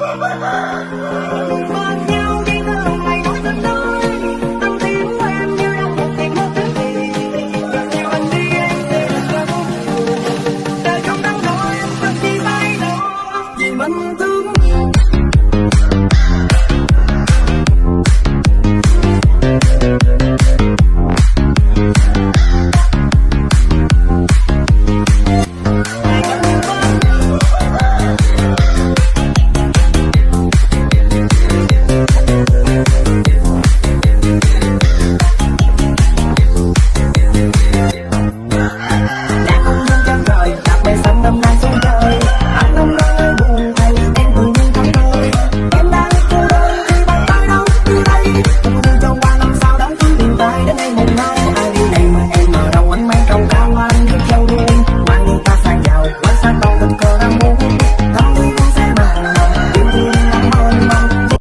Oh my God!